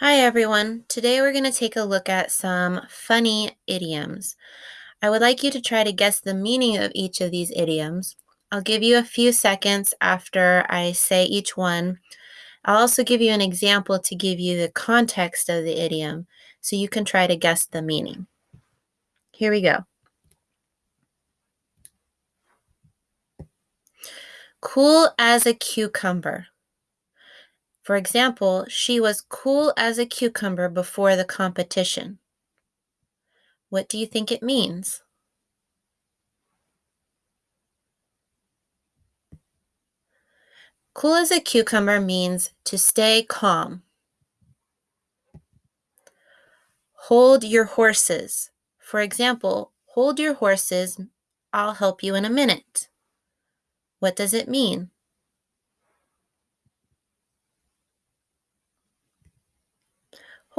Hi everyone. Today we're going to take a look at some funny idioms. I would like you to try to guess the meaning of each of these idioms. I'll give you a few seconds after I say each one. I'll also give you an example to give you the context of the idiom so you can try to guess the meaning. Here we go. Cool as a cucumber. For example, she was cool as a cucumber before the competition. What do you think it means? Cool as a cucumber means to stay calm. Hold your horses. For example, hold your horses, I'll help you in a minute. What does it mean?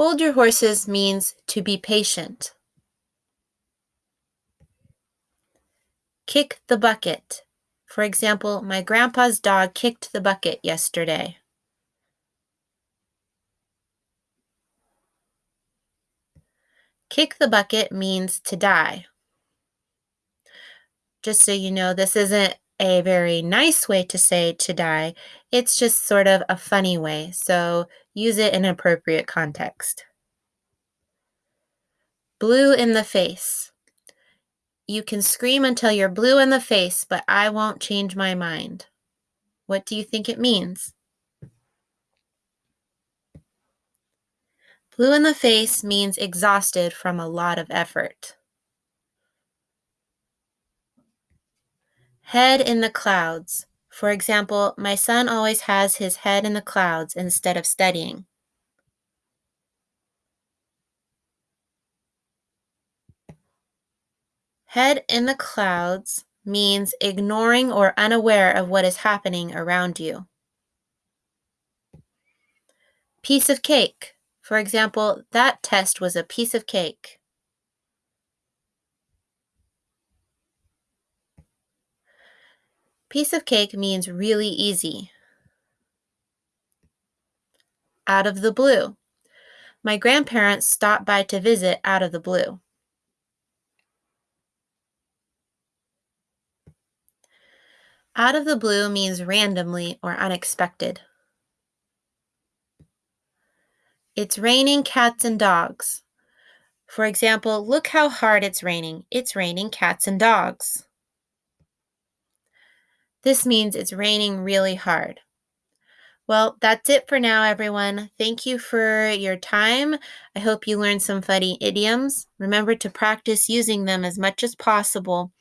Hold your horses means to be patient. Kick the bucket. For example, my grandpa's dog kicked the bucket yesterday. Kick the bucket means to die. Just so you know, this isn't a very nice way to say to die. It's just sort of a funny way, so use it in appropriate context. Blue in the face. You can scream until you're blue in the face, but I won't change my mind. What do you think it means? Blue in the face means exhausted from a lot of effort. Head in the clouds. For example, my son always has his head in the clouds instead of studying. Head in the clouds means ignoring or unaware of what is happening around you. Piece of cake. For example, that test was a piece of cake. Piece of cake means really easy. Out of the blue. My grandparents stopped by to visit out of the blue. Out of the blue means randomly or unexpected. It's raining cats and dogs. For example, look how hard it's raining. It's raining cats and dogs. This means it's raining really hard. Well, that's it for now, everyone. Thank you for your time. I hope you learned some funny idioms. Remember to practice using them as much as possible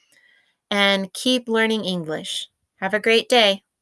and keep learning English. Have a great day.